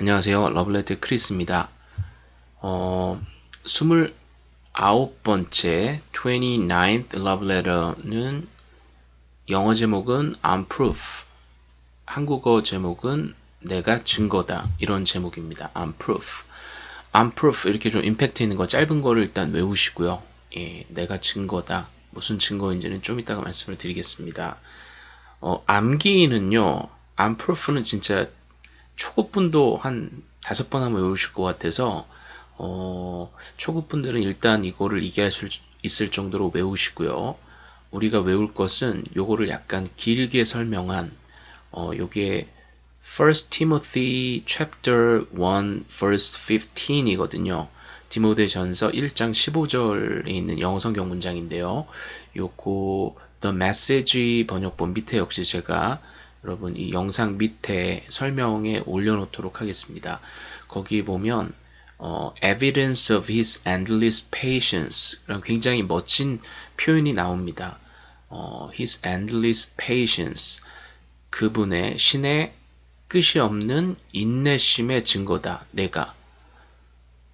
안녕하세요. 러블레터 크리스입니다. 어, 29번째 29th 러블레터는 영어 제목은 I'm proof 한국어 제목은 내가 증거다 이런 제목입니다. I'm proof I'm proof 이렇게 좀 임팩트 있는 거 짧은 거를 일단 외우시고요. 예, 내가 증거다 무슨 증거인지는 좀 이따가 말씀을 드리겠습니다. 어, 암기는요 I'm proof는 진짜 초급분도 한 다섯 번 하면 외우실 것 같아서 어, 초급분들은 일단 이거를 이해할 수 있을 정도로 외우시고요. 우리가 외울 것은 요거를 약간 길게 설명한 어, 요게 First Timothy chapter 1 verse 15이거든요. 디모데전서 1장 15절에 있는 영어 성경 문장인데요. 요거 The Message 번역본 밑에 역시 제가 여러분 이 영상 밑에 설명에 올려놓도록 하겠습니다. 거기 보면 어, evidence of his endless patience 이런 굉장히 멋진 표현이 나옵니다. 어, his endless patience 그분의 신의 끝이 없는 인내심의 증거다. 내가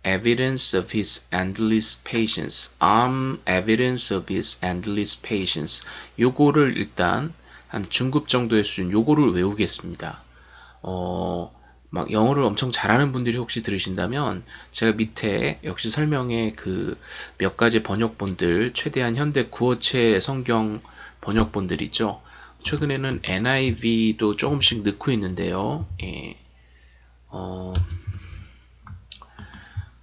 evidence of his endless patience. I'm evidence of his endless patience. 요거를 일단 한 중급 정도의 수준 요거를 외우겠습니다. 어, 막 영어를 엄청 잘하는 분들이 혹시 들으신다면 제가 밑에 역시 설명에 그 몇 가지 번역본들 최대한 현대 구어체 성경 번역본들 있죠. 최근에는 NIV도 조금씩 넣고 있는데요. 예. 어,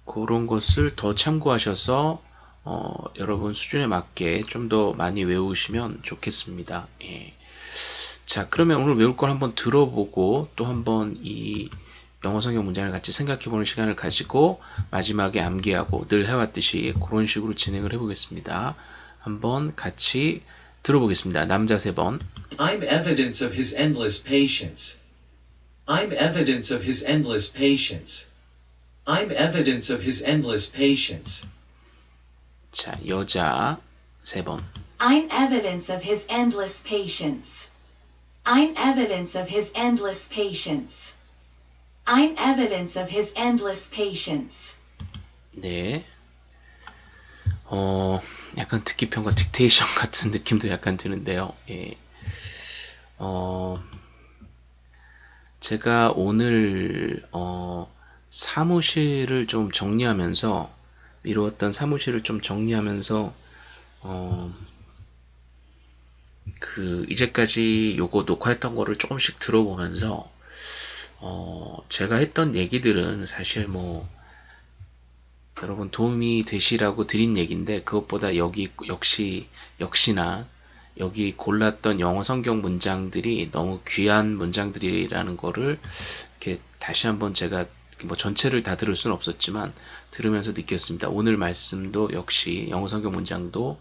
그런 것을 더 참고하셔서 어, 여러분 수준에 맞게 좀 더 많이 외우시면 좋겠습니다. 예. 자 그러면 오늘 외울 걸 한번 들어보고 또 한번 이 영어 성경 문장을 같이 생각해 보는 시간을 가지고 마지막에 암기하고 늘 해왔듯이 그런 식으로 진행을 해보겠습니다. 한번 같이 들어보겠습니다. 남자 세 번. I'm evidence of his endless patience. I'm evidence of his endless patience. I'm evidence of his endless patience. 자 여자 세 번. I'm evidence of his endless patience. I'm evidence of his endless patience. I'm evidence of his endless patience. 네. 어, 약간 듣기 평가 딕테이션 같은 느낌도 약간 드는데요. 예. 어, 제가 오늘, 어, 사무실을 좀 정리하면서, 미루었던 사무실을 좀 정리하면서, 어, 그, 이제까지 요거 녹화했던 거를 조금씩 들어보면서, 어, 제가 했던 얘기들은 사실 뭐, 여러분 도움이 되시라고 드린 얘기인데 그것보다 여기 역시 역시나 여기 골랐던 영어 성경 문장들이 너무 귀한 문장들이라는 거를 이렇게 다시 한번 제가 뭐 전체를 다 들을 수는 없었지만 들으면서 느꼈습니다. 오늘 말씀도 역시 영어 성경 문장도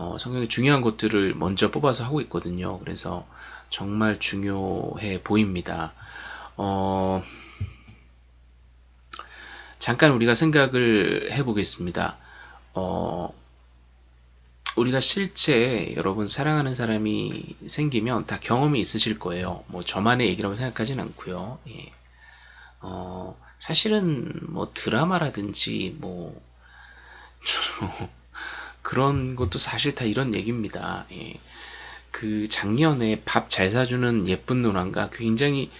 어, 성경의 중요한 것들을 먼저 뽑아서 하고 있거든요. 그래서 정말 중요해 보입니다. 어, 잠깐 우리가 생각을 해보겠습니다. 어, 우리가 실제 여러분 사랑하는 사람이 생기면 다 경험이 있으실 거예요. 뭐 저만의 얘기라고 생각하진 않고요. 예. 어, 사실은 뭐 드라마라든지 뭐 그런 것도 사실 다 이런 얘기입니다. 예. 그 작년에 밥 잘 사주는 예쁜 누나가 굉장히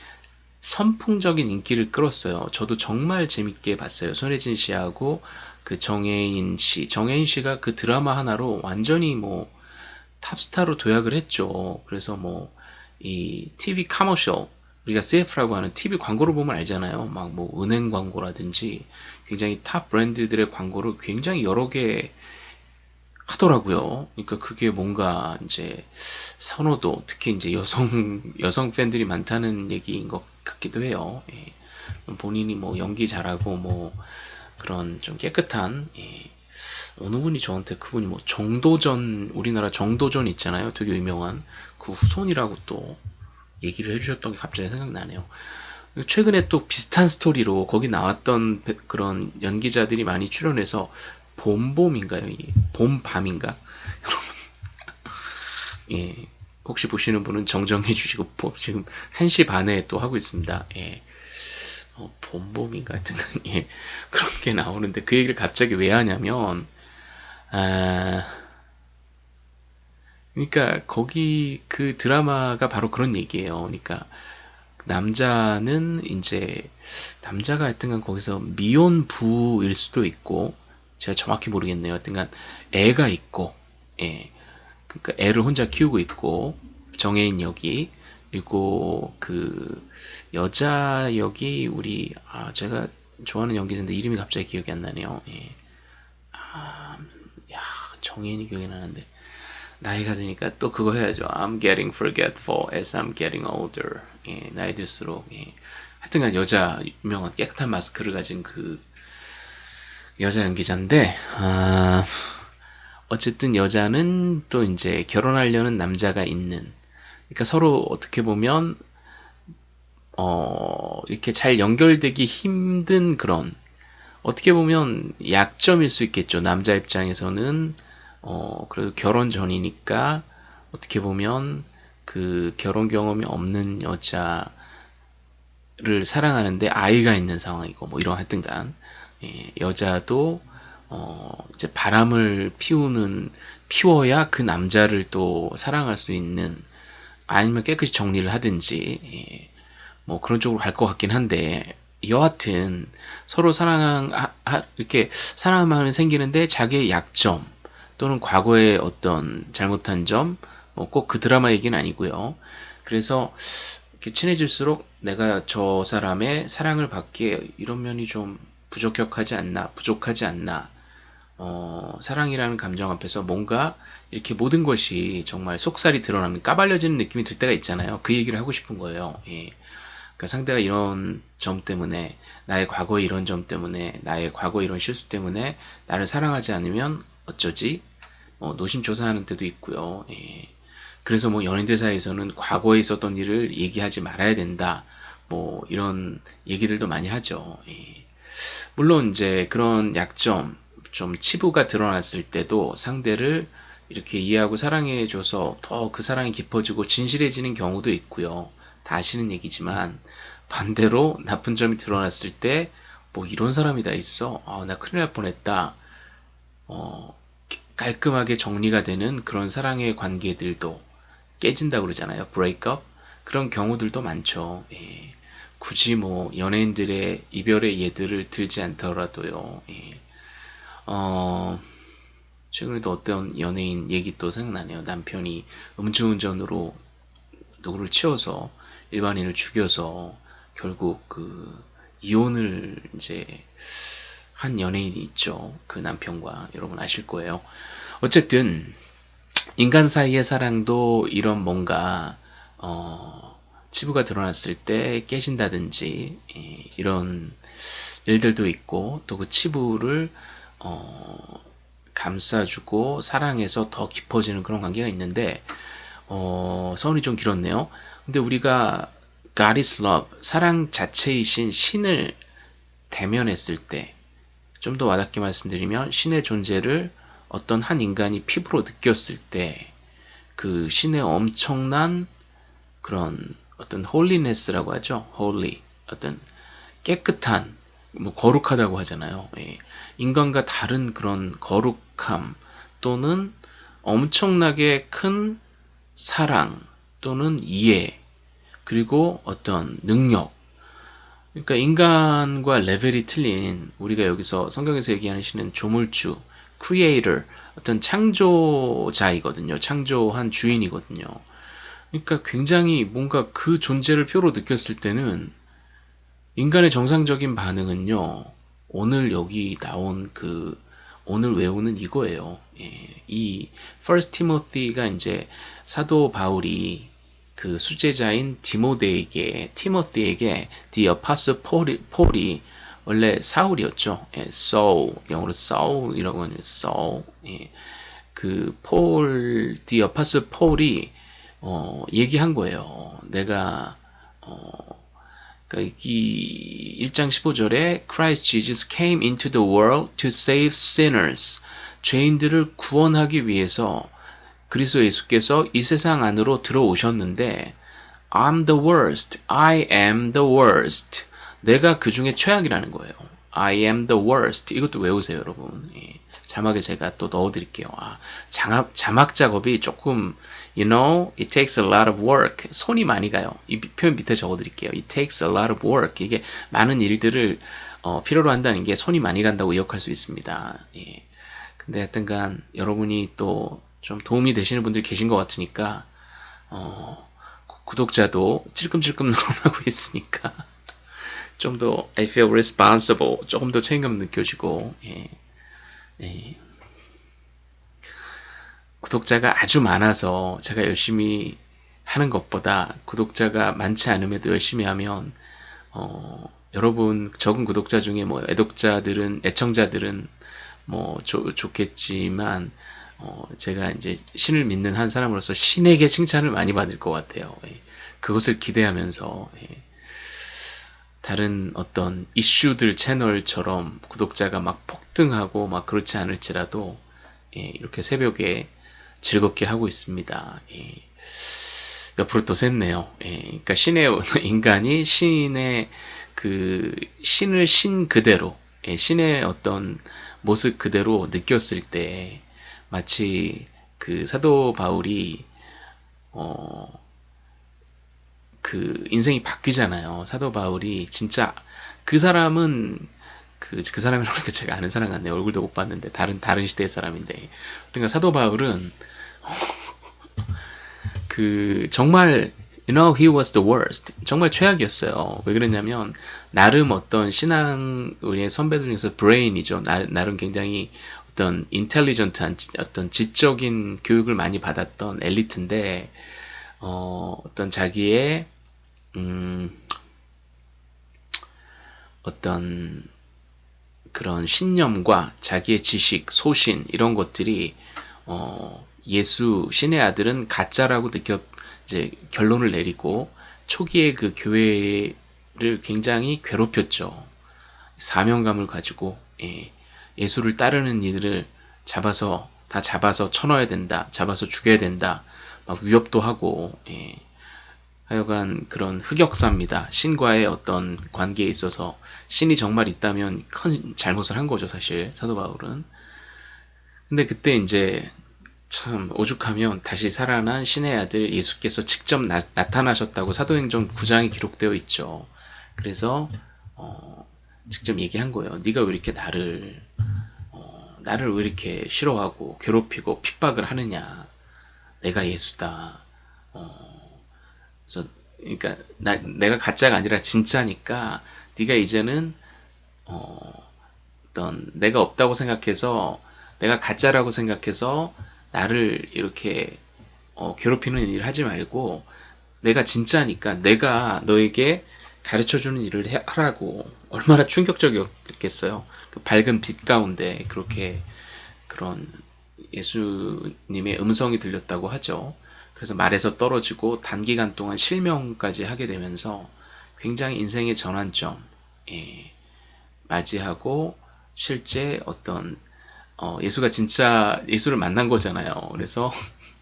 선풍적인 인기를 끌었어요. 저도 정말 재밌게 봤어요. 손예진 씨하고 그 정해인 씨. 정해인 씨가 그 드라마 하나로 완전히 뭐 탑스타로 도약을 했죠. 그래서 뭐 이 TV commercial 우리가 CF라고 하는 TV 광고를 보면 알잖아요. 막 뭐 은행 광고라든지 굉장히 top 브랜드들의 광고를 굉장히 여러 개 하더라고요. 그러니까 그게 뭔가 이제 선호도 특히 이제 여성 여성 팬들이 많다는 얘기인 것 같기도 해요. 예. 본인이 뭐 연기 잘하고 뭐 그런 좀 깨끗한 예. 어느 분이 저한테 그분이 뭐 정도전 우리나라 정도전 있잖아요. 되게 유명한 그 후손이라고 또 얘기를 해주셨던 게 갑자기 생각나네요. 최근에 또 비슷한 스토리로 거기 나왔던 그런 연기자들이 많이 출연해서 봄봄인가요? 봄밤인가? 여러분 예 혹시 보시는 분은 정정해 주시고 지금 1시 반에 또 하고 있습니다. 예. 어, 봄봄인가 하여튼 예, 그런 게 나오는데 그 얘기를 갑자기 왜 하냐면 아 그러니까 거기 그 드라마가 바로 그런 얘기예요. 그러니까 남자는 이제 남자가 하여튼간 거기서 미혼부일 수도 있고 제가 정확히 모르겠네요. 하여튼간 애가 있고 예. 그러니까 애를 혼자 키우고 있고 정해인 역이 그리고 그 여자 역이 우리 아 제가 좋아하는 연기자인데 이름이 갑자기 기억이 안 나네요. 예. 아, 야 정해인이 기억이 나는데 나이가 드니까 또 그거 해야죠. I'm getting forgetful as I'm getting older. 예, 나이 들수록 예. 하여튼간 여자 유명한 깨끗한 마스크를 가진 그 여자 연기자인데 아, 어쨌든 여자는 또 이제 결혼하려는 남자가 있는 그러니까 서로 어떻게 보면 어, 이렇게 잘 연결되기 힘든 그런 어떻게 보면 약점일 수 있겠죠. 남자 입장에서는 어, 그래도 결혼 전이니까 어떻게 보면 그 결혼 경험이 없는 여자를 사랑하는데 아이가 있는 상황이고 뭐 이런 하여튼간 예, 여자도 어, 이제 바람을 피우는 피워야 그 남자를 또 사랑할 수 있는 아니면 깨끗이 정리를 하든지 예, 뭐 그런 쪽으로 갈 것 같긴 한데 여하튼 서로 사랑 하, 이렇게 사랑하면 생기는데 자기의 약점 또는 과거의 어떤 잘못한 점, 뭐 꼭 그 드라마 얘기는 아니고요. 그래서 이렇게 친해질수록 내가 저 사람의 사랑을 받기에 이런 면이 좀 부적격하지 않나, 부족하지 않나, 어, 사랑이라는 감정 앞에서 뭔가 이렇게 모든 것이 정말 속살이 드러나면 까발려지는 느낌이 들 때가 있잖아요. 그 얘기를 하고 싶은 거예요. 예. 그러니까 상대가 이런 점 때문에, 나의 과거의 이런 점 때문에, 나의 과거 이런 실수 때문에 나를 사랑하지 않으면 어쩌지? 어, 노심조사하는 때도 있고요. 예. 그래서 뭐 연인들 사이에서는 과거에 있었던 일을 얘기하지 말아야 된다. 뭐 이런 얘기들도 많이 하죠. 예. 물론 이제 그런 약점, 좀 치부가 드러났을 때도 상대를 이렇게 이해하고 사랑해줘서 더 그 사랑이 깊어지고 진실해지는 경우도 있고요. 다 아시는 얘기지만 반대로 나쁜 점이 드러났을 때 뭐 이런 사람이 다 있어. 아, 나 큰일 날 뻔했다. 어, 깔끔하게 정리가 되는 그런 사랑의 관계들도 깨진다고 그러잖아요. 브레이크업. 그런 경우들도 많죠. 예. 굳이 뭐 연예인들의 이별의 예들을 들지 않더라도요. 예. 어, 최근에도 어떤 연예인 얘기 또 생각나네요. 남편이 음주운전으로 누구를 치워서 일반인을 죽여서 결국 그 이혼을 이제 한 연예인이 있죠. 그 남편과 여러분 아실 거예요. 어쨌든 인간 사이의 사랑도 이런 뭔가 어, 치부가 드러났을 때 깨진다든지 예, 이런 일들도 있고 또 그 치부를 어, 감싸주고 사랑해서 더 깊어지는 그런 관계가 있는데 어, 서론이 좀 길었네요. 근데 우리가 God is love, 사랑 자체이신 신을 대면했을 때 좀 더 와닿게 말씀드리면 신의 존재를 어떤 한 인간이 피부로 느꼈을 때 그 신의 엄청난 그런 어떤 holiness라고 하죠. holy 어떤 깨끗한 뭐 거룩하다고 하잖아요. 예. 인간과 다른 그런 거룩함 또는 엄청나게 큰 사랑 또는 이해 그리고 어떤 능력 그러니까 인간과 레벨이 틀린 우리가 여기서 성경에서 얘기하는 신은 조물주 creator, 어떤 창조자이거든요. 창조한 주인이거든요. 그러니까 굉장히 뭔가 그 존재를 표로 느꼈을 때는 인간의 정상적인 반응은요. 오늘 여기 나온 그 오늘 외우는 이거예요. 예, 이 First Timothy가 이제 사도 바울이 그 수제자인 디모데에게 티모티에게 The Apostle Paul이, 폴이 원래 사울이었죠. 예, Saul 영어로 Saul이라고 하는 Saul. 예, 그 폴, The Apostle Paul이 어, 얘기한 거예요. 내가 어, 그러니까 이 1장 15절에 Christ Jesus came into the world to save sinners. 죄인들을 구원하기 위해서 그리스도 예수께서 이 세상 안으로 들어오셨는데 I'm the worst. I am the worst. 내가 그 중에 최악이라는 거예요. I am the worst. 이것도 외우세요, 여러분. 예. 자막에 제가 또 넣어드릴게요. 아, 자막, 자막 작업이 조금, you know, it takes a lot of work. 손이 많이 가요. 이 표현 밑에 적어드릴게요. It takes a lot of work. 이게 많은 일들을 어, 필요로 한다는 게 손이 많이 간다고 의역할 수 있습니다. 예. 근데 하여튼간 여러분이 또 좀 도움이 되시는 분들이 계신 것 같으니까 어, 구- 구독자도 찔끔찔끔 늘어나고 있으니까 좀 더 I feel responsible 조금 더 책임감 느껴지고 예. 예. 구독자가 아주 많아서 제가 열심히 하는 것보다 구독자가 많지 않음에도 열심히 하면 어, 여러분 적은 구독자 중에 뭐 애독자들은 애청자들은 뭐 좋- 좋겠지만 어, 제가 이제 신을 믿는 한 사람으로서 신에게 칭찬을 많이 받을 것 같아요. 예. 그것을 기대하면서 예. 다른 어떤 이슈들 채널처럼 구독자가 막 폭등하고 막 그렇지 않을지라도 예, 이렇게 새벽에 즐겁게 하고 있습니다. 예. 옆으로 또 샜네요. 예, 그러니까 신의 인간이 신의 그 신을 신 그대로 예, 신의 어떤 모습 그대로 느꼈을 때 마치 그 사도 바울이 어 그 인생이 바뀌잖아요. 사도 바울이 진짜 그 사람은 그, 그 사람이라고 제가 아는 사람 같네요. 얼굴도 못 봤는데 다른 다른 시대의 사람인데. 그러니까 사도 바울은 그 정말 you know he was the worst. 정말 최악이었어요. 왜 그랬냐면 나름 어떤 신앙 우리의 선배들 중에서 브레인이죠. 나, 나름 굉장히 어떤 인텔리전트한 지- 어떤 지적인 교육을 많이 받았던 엘리트인데 어, 어떤 자기의 음, 어떤 그런 신념과 자기의 지식, 소신 이런 것들이 어, 예수 신의 아들은 가짜라고 느꼈 이제 결론을 내리고 초기에 그 교회를 굉장히 괴롭혔죠. 사명감을 가지고 예, 예수를 따르는 이들을 잡아서 다 잡아서 쳐넣어야 된다, 잡아서 죽여야 된다, 막 위협도 하고 예. 하여간 그런 흑역사입니다. 신과의 어떤 관계에 있어서 신이 정말 있다면 큰 잘못을 한 거죠, 사실 사도 바울은. 근데 그때 이제 참 오죽하면 다시 살아난 신의 아들 예수께서 직접 나, 타나셨다고 사도행전 9장에 기록되어 있죠. 그래서 어, 직접 얘기한 거예요. 네가 왜 이렇게 나를 어, 나를 왜 이렇게 싫어하고 괴롭히고 핍박을 하느냐? 내가 예수다. 그래서 그러니까 나, 내가 가짜가 아니라 진짜니까 네가 이제는 어, 어떤 내가 없다고 생각해서 내가 가짜라고 생각해서 나를 이렇게 어, 괴롭히는 일을 하지 말고 내가 진짜니까 내가 너에게 가르쳐주는 일을 해- 하라고 얼마나 충격적이었겠어요. 그 밝은 빛 가운데 그렇게 그런 예수님의 음성이 들렸다고 하죠. 그래서 말에서 떨어지고 단기간 동안 실명까지 하게 되면서 굉장히 인생의 전환점 예, 맞이하고 실제 어떤 어, 예수가 진짜 예수를 만난 거잖아요. 그래서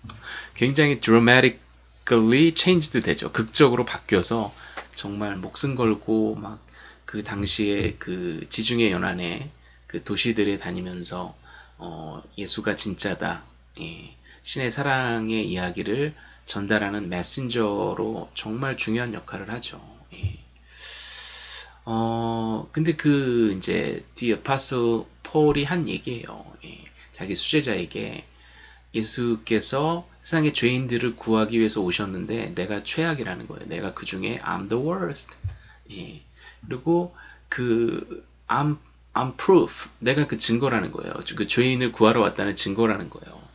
굉장히 dramatically changed 되죠. 극적으로 바뀌어서 정말 목숨 걸고 막 그 당시에 그 지중해 연안에 그 도시들에 다니면서 어, 예수가 진짜다. 예, 신의 사랑의 이야기를 전달하는 메신저로 정말 중요한 역할을 하죠. 예. 어, 근데 그 이제 The Apostle 폴이 한 얘기예요. 예, 자기 수제자에게 예수께서 세상의 죄인들을 구하기 위해서 오셨는데 내가 최악이라는 거예요. 내가 그 중에 I'm the worst. 예. 그리고 그 I'm I'm proof. 내가 그 증거라는 거예요. 그 죄인을 구하러 왔다는 증거라는 거예요.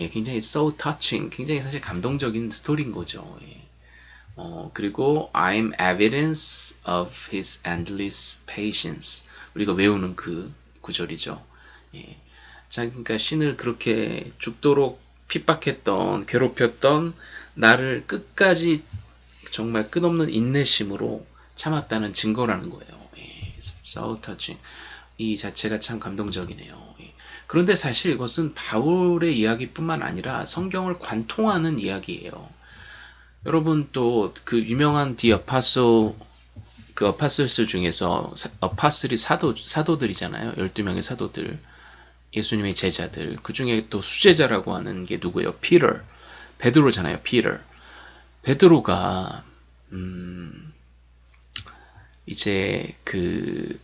예, 굉장히 so touching, 굉장히 사실 감동적인 스토리인 거죠. 예. 어, 그리고 I'm evidence of his endless patience. 우리가 외우는 그 구절이죠. 예. 자, 그러니까 신을 그렇게 죽도록 핍박했던, 괴롭혔던 나를 끝까지 정말 끝없는 인내심으로 참았다는 증거라는 거예요. 예. so touching. 이 자체가 참 감동적이네요. 예. 그런데 사실 이것은 바울의 이야기뿐만 아니라 성경을 관통하는 이야기예요. 여러분 또 그 유명한 디 아파소 그 어파슬스 중에서 사- 어파슬이 사도 사도들이잖아요. 12명의 사도들. 예수님의 제자들. 그 중에 또 수제자라고 하는 게 누구예요? 피터. 베드로잖아요. 피터. 베드로가 음 이제 그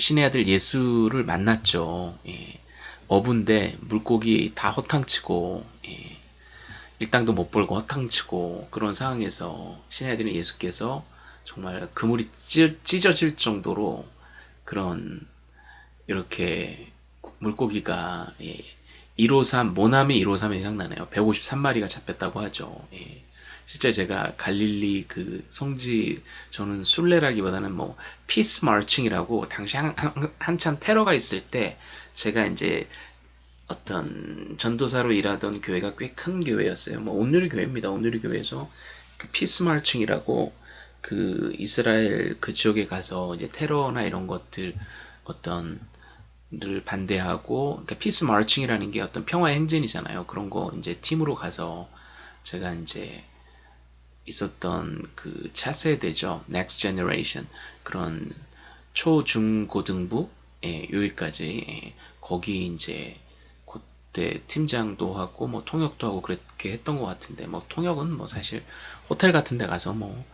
신의 아들 예수를 만났죠. 예. 어부인데 물고기 다 허탕치고 예. 일당도 못 벌고 허탕치고 그런 상황에서 신의 아들인 예수께서 정말 그물이 찢, 찢어질 정도로 그런 이렇게 물고기가 예. 153 모나미 153이 생각나네요. 153마리가 잡혔다고 하죠. 예. 실제 제가 갈릴리 그 성지 저는 순례라기보다는 뭐 peace marching이라고 당시 한, 한, 한 참 테러가 있을 때 제가 이제 어떤 전도사로 일하던 교회가 꽤 큰 교회였어요. 뭐 온누리 교회입니다. 온누리 교회에서 그 peace marching이라고 그 이스라엘 그 지역에 가서 이제 테러나 이런 것들 어떤 를 반대하고 그러니까 피스 마르칭이라는 게 어떤 평화의 행진이잖아요. 그런 거 이제 팀으로 가서 제가 이제 있었던 그 차세대죠. Next Generation 그런 초중고등부 예, 여기까지 예, 거기 이제 그때 팀장도 하고 뭐 통역도 하고 그렇게 했던 것 같은데 뭐 통역은 뭐 사실 호텔 같은 데 가서 뭐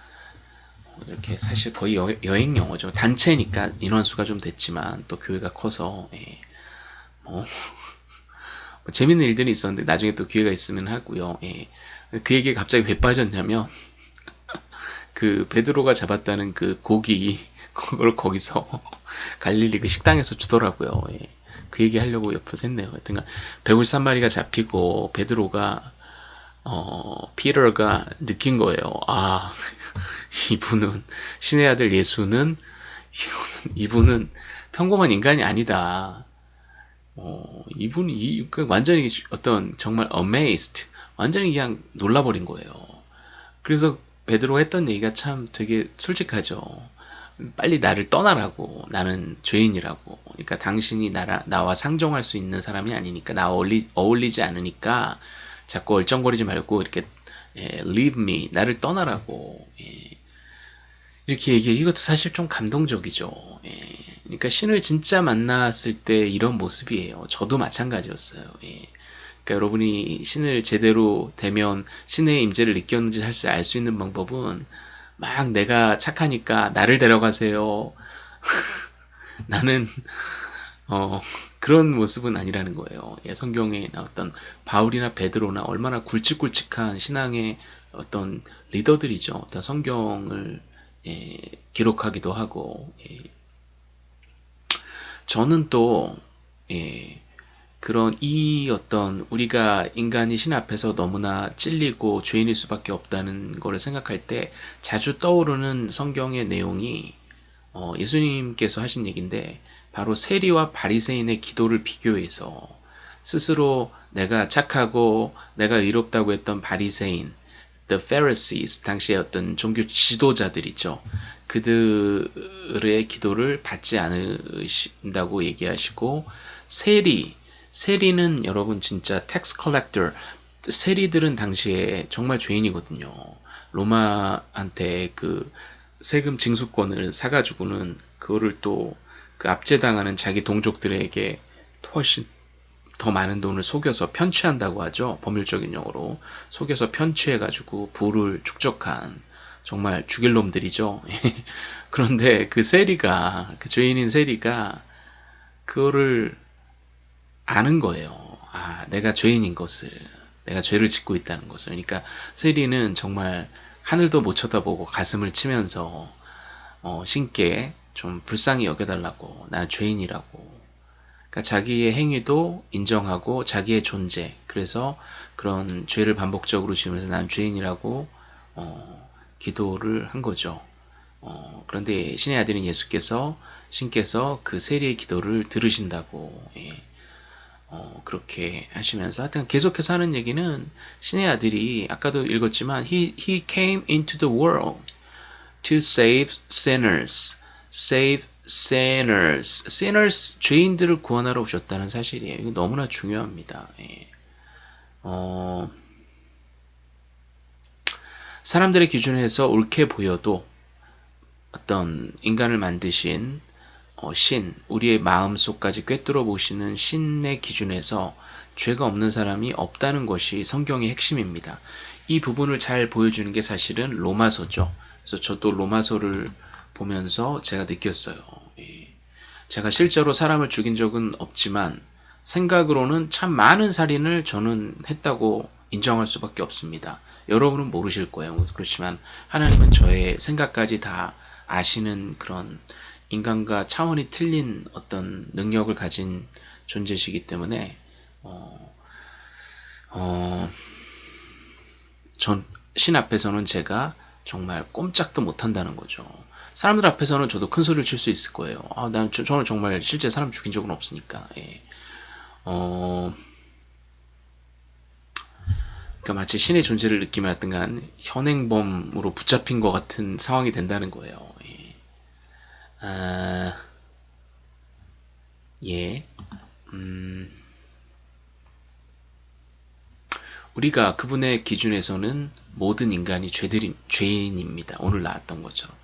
이렇게 사실 거의 여, 여행 영어죠. 단체니까 인원수가 좀 됐지만 또 교회가 커서 예, 뭐, 뭐 재밌는 일들이 있었는데 나중에 또 기회가 있으면 하고요. 예. 그 얘기에 갑자기 왜 빠졌냐면 그 베드로가 잡았다는 그 고기 그걸 거기서 갈릴리 그 식당에서 주더라고요. 예. 그 얘기 하려고 옆에서 했네요. 하여튼 153마리가 잡히고 베드로가 어 피터가 느낀 거예요. 아 이분은 신의 아들 예수는 이분은, 이분은 평범한 인간이 아니다. 어, 이분이 이, 그 완전히 어떤 정말 amazed, 완전히 그냥 놀라버린 거예요. 그래서 베드로가 했던 얘기가 참 되게 솔직하죠. 빨리 나를 떠나라고. 나는 죄인이라고. 그러니까 당신이 나라, 나와 상종할 수 있는 사람이 아니니까, 나 어울리, 어울리지 않으니까, 자꾸 얼쩡거리지 말고, 이렇게, 예, leave me. 나를 떠나라고. 예. 이렇게 얘기해. 이것도 사실 좀 감동적이죠. 예. 그러니까 신을 진짜 만났을 때 이런 모습이에요. 저도 마찬가지였어요. 예. 그러니까 여러분이 신을 제대로 되면 신의 임재를 느꼈는지 사실 알 수 있는 방법은 막 내가 착하니까 나를 데려가세요. 나는 어 그런 모습은 아니라는 거예요. 예, 성경에 나왔던 바울이나 베드로나 얼마나 굵직굵직한 신앙의 어떤 리더들이죠. 어떤 성경을 예, 기록하기도 하고 예. 저는 또 예, 그런 이 어떤 우리가 인간이 신 앞에서 너무나 찔리고 죄인일 수밖에 없다는 거를 생각할 때 자주 떠오르는 성경의 내용이 어, 예수님께서 하신 얘기인데 바로 세리와 바리새인의 기도를 비교해서 스스로 내가 착하고 내가 의롭다고 했던 바리새인, the Pharisees 당시의 어떤 종교 지도자들이죠. 그들의 기도를 받지 않으신다고 얘기하시고 세리, 세리는 여러분 진짜 tax collector 세리들은 당시에 정말 죄인이거든요. 로마한테 그 세금 징수권을 사가지고는 그거를 또 그 압제당하는 자기 동족들에게 훨씬 더 많은 돈을 속여서 편취한다고 하죠. 법률적인 용어로. 속여서 편취해가지고 부를 축적한 정말 죽일 놈들이죠. 그런데 그 세리가, 그 죄인인 세리가 그거를 아는 거예요. 아, 내가 죄인인 것을. 내가 죄를 짓고 있다는 것을. 그러니까 세리는 정말 하늘도 못 쳐다보고 가슴을 치면서 어, 신께 좀 불쌍히 여겨달라고. 난 죄인이라고. 그러니까 자기의 행위도 인정하고 자기의 존재. 그래서 그런 죄를 반복적으로 지으면서 난 죄인이라고 어, 기도를 한 거죠. 어, 그런데 신의 아들인 예수께서 신께서 그 세리의 기도를 들으신다고 예. 어, 그렇게 하시면서 하여튼 계속해서 하는 얘기는 신의 아들이 아까도 읽었지만 he, he came into the world to save sinners save sinners. Sinners 죄인들을 구원하러 오셨다는 사실이에요. 이거 너무나 중요합니다. 예. 어, 사람들의 기준에서 옳게 보여도 어떤 인간을 만드신 어, 신, 우리의 마음속까지 꿰뚫어 보시는 신의 기준에서 죄가 없는 사람이 없다는 것이 성경의 핵심입니다. 이 부분을 잘 보여주는 게 사실은 로마서죠. 그래서 저도 로마서를 보면서 제가 느꼈어요. 예. 제가 실제로 사람을 죽인 적은 없지만 생각으로는 참 많은 살인을 저는 했다고 인정할 수밖에 없습니다. 여러분은 모르실 거예요. 그렇지만 하나님은 저의 생각까지 다 아시는 그런 인간과 차원이 틀린 어떤 능력을 가진 존재시기 때문에 어, 어, 전 신 앞에서는 제가 정말 꼼짝도 못한다는 거죠. 사람들 앞에서는 저도 큰 소리를 칠 수 있을 거예요. 아, 난 저, 는 정말 실제 사람 죽인 적은 없으니까. 예. 어, 그러니까 마치 신의 존재를 느끼면 하여튼간 현행범으로 붙잡힌 것 같은 상황이 된다는 거예요. 예. 아, 예. 음, 우리가 그분의 기준에서는 모든 인간이 죄들이, 죄인입니다. 오늘 나왔던 것처럼.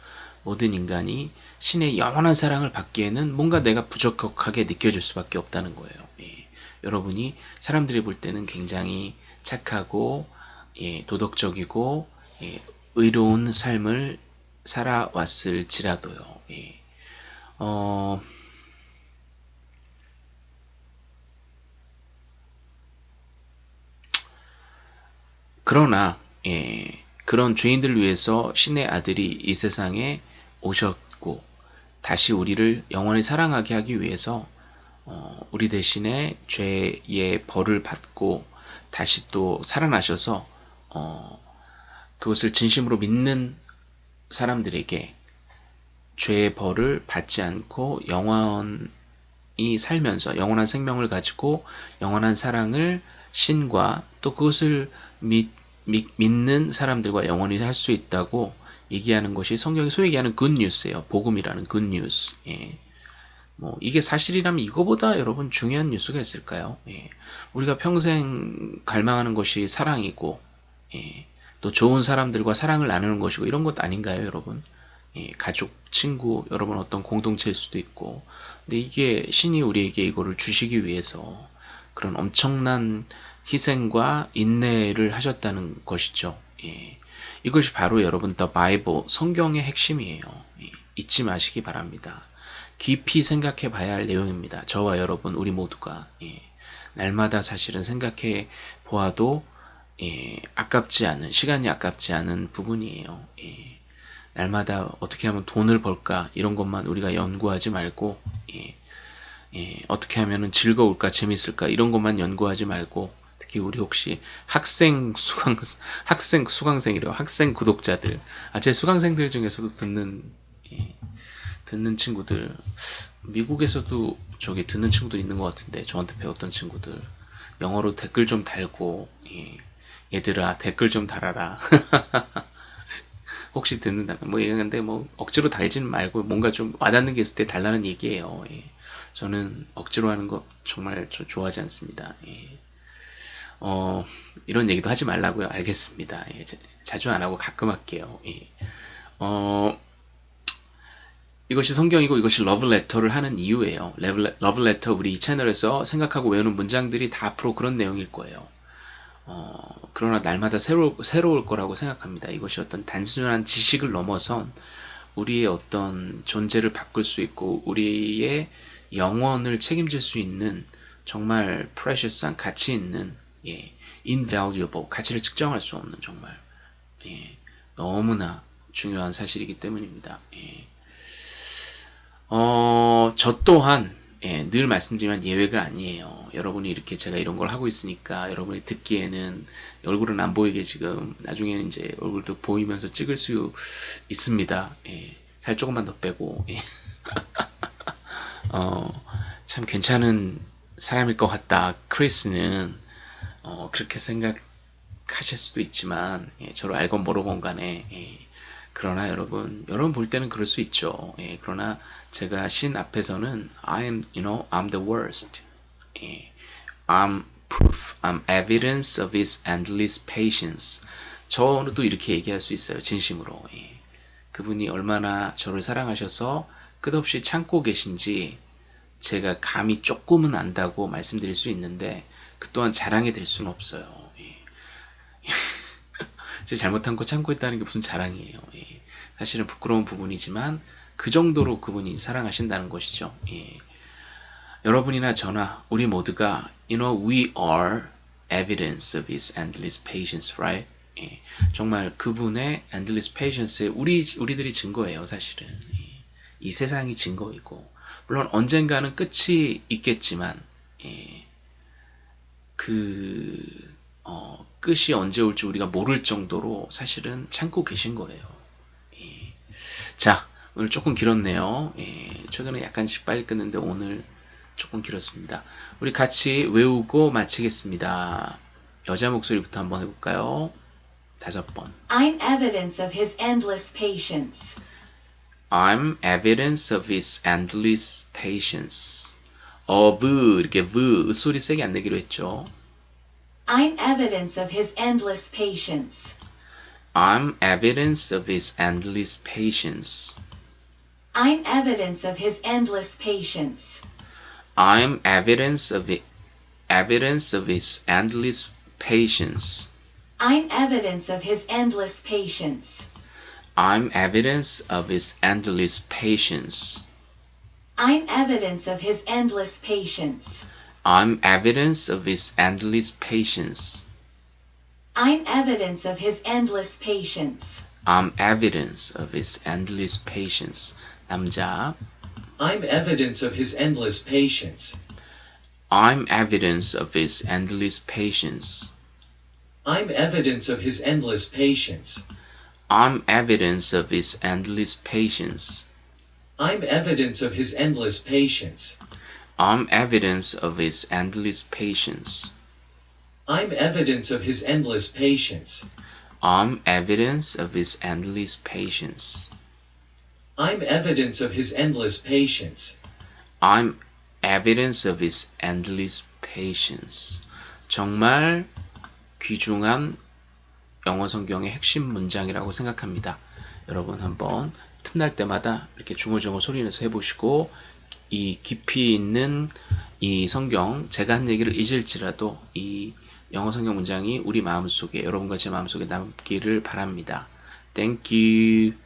모든 인간이 신의 영원한 사랑을 받기에는 뭔가 내가 부족하게 느껴질 수밖에 없다는 거예요. 예. 여러분이 사람들이 볼 때는 굉장히 착하고 예, 도덕적이고 예, 의로운 삶을 살아왔을지라도요. 예. 어, 그러나 예, 그런 죄인들을 위해서 신의 아들이 이 세상에 오셨고 다시 우리를 영원히 사랑하게 하기 위해서 어, 우리 대신에 죄의 벌을 받고 다시 또 살아나셔서 어, 그것을 진심으로 믿는 사람들에게 죄의 벌을 받지 않고 영원히 살면서 영원한 생명을 가지고 영원한 사랑을 신과 또 그것을 믿, 믿, 믿는 사람들과 영원히 할 수 있다고 얘기하는 것이 성경이 소위 얘기하는 굿뉴스예요. 복음이라는 굿뉴스. 예. 뭐 이게 사실이라면 이거보다 여러분 중요한 뉴스가 있을까요? 예. 우리가 평생 갈망하는 것이 사랑이고 예. 또 좋은 사람들과 사랑을 나누는 것이고 이런 것 아닌가요, 여러분? 예. 가족, 친구, 여러분 어떤 공동체일 수도 있고 근데 이게 신이 우리에게 이거를 주시기 위해서 그런 엄청난 희생과 인내를 하셨다는 것이죠. 예. 이것이 바로 여러분 더 바이블 성경의 핵심이에요. 예. 잊지 마시기 바랍니다. 깊이 생각해 봐야 할 내용입니다. 저와 여러분 우리 모두가 예. 날마다 사실은 생각해 보아도 예. 아깝지 않은 시간이 아깝지 않은 부분이에요. 예. 날마다 어떻게 하면 돈을 벌까 이런 것만 우리가 연구하지 말고 예. 예, 어떻게 하면 즐거울까 재밌을까 이런 것만 연구하지 말고 특히 우리 혹시 학생 수강 학생 수강생이래요 학생 구독자들 아 제 수강생들 중에서도 듣는 예, 듣는 친구들 미국에서도 저기 듣는 친구들 있는 것 같은데 저한테 배웠던 친구들 영어로 댓글 좀 달고 예, 얘들아 댓글 좀 달아라 혹시 듣는다면 뭐 얘기하는데 뭐 억지로 달지는 말고 뭔가 좀 와닿는 게 있을 때 달라는 얘기예요. 예. 저는 억지로 하는 거 정말 저 좋아하지 않습니다. 예. 어, 이런 얘기도 하지 말라고요. 알겠습니다. 예. 자 주 안 하고 가끔 할게요. 예. 어, 이것이 성경이고 이것이 러브레터를 하는 이유예요. 러브레터 우리 이 채널에서 생각하고 외우는 문장들이 다 앞으로 그런 내용일 거예요. 어, 그러나 날마다 새로, 새로울 거라고 생각합니다. 이것이 어떤 단순한 지식을 넘어선 우리의 어떤 존재를 바꿀 수 있고 우리의 영원을 책임질 수 있는 정말 precious한 가치 있는 예, invaluable 가치를 측정할 수 없는 정말 예, 너무나 중요한 사실이기 때문입니다. 예. 어, 저 또한 예, 늘 말씀드리면 예외가 아니에요. 여러분이 이렇게 제가 이런 걸 하고 있으니까 여러분이 듣기에는 얼굴은 안 보이게 지금 나중에는 이제 얼굴도 보이면서 찍을 수 있습니다. 예, 살 조금만 더 빼고 예. 어, 참 괜찮은 사람일 것 같다. 크리스는 어, 그렇게 생각하실 수도 있지만 예, 저를 알건 모르건 간에 예, 그러나 여러분 여러분 볼 때는 그럴 수 있죠. 예, 그러나 제가 신 앞에서는 I'm you know I'm the worst. 예, I'm proof. I'm evidence of his endless patience. 저도 이렇게 얘기할 수 있어요. 진심으로. 예. 그분이 얼마나 저를 사랑하셔서 끝없이 참고 계신지 제가 감히 조금은 안다고 말씀드릴 수 있는데 그 또한 자랑이 될 수는 없어요. 예. 제 잘못한 거 참고 있다는 게 무슨 자랑이에요. 예. 사실은 부끄러운 부분이지만 그 정도로 그분이 사랑하신다는 것이죠. 예. 여러분이나 저나 우리 모두가 you know we are evidence of his endless patience, right? 예. 정말 그분의 endless patience에 우리 우리들이 증거예요, 사실은. 예. 이 세상이 증거이고 물론 언젠가는 끝이 있겠지만 예. 그 어, 끝이 언제 올지 우리가 모를 정도로 사실은 참고 계신 거예요. 예. 자, 오늘 조금 길었네요. 예. 최근에 약간씩 빨리 끊는데 오늘 조금 길었습니다. 우리 같이 외우고 마치겠습니다. 여자 목소리부터 한번 해볼까요? 다섯 번. I'm evidence of his endless patience. I'm evidence of his endless patience. of 이렇게 v 소리 세게 안 내기로 했죠. I'm evidence of his endless patience. I'm evidence of his endless patience. I'm evidence of his endless patience. I'm evidence of it, evidence of his endless patience. I'm evidence of his endless patience. I'm evidence of his endless patience. I'm evidence of his endless patience. I'm evidence of his endless patience. I'm evidence of his endless patience. I'm evidence of his endless patience. 남자. I'm evidence of his endless patience. I'm evidence of his endless patience. I'm evidence of his endless patience. I'm evidence of his endless patience. I'm evidence of his endless patience. I'm evidence of his endless patience. I'm evidence of his endless patience. I'm evidence of his endless patience. I'm evidence of his endless patience. I'm evidence of his endless patience. 정말 귀중한 영어 성경의 핵심 문장이라고 생각합니다. 여러분 한번 틈날 때마다 이렇게 중얼중얼 소리내서 해보시고 이 깊이 있는 이 성경 제가 한 얘기를 잊을지라도 이 영어 성경 문장이 우리 마음속에 여러분과 제 마음속에 남기를 바랍니다. Thank you.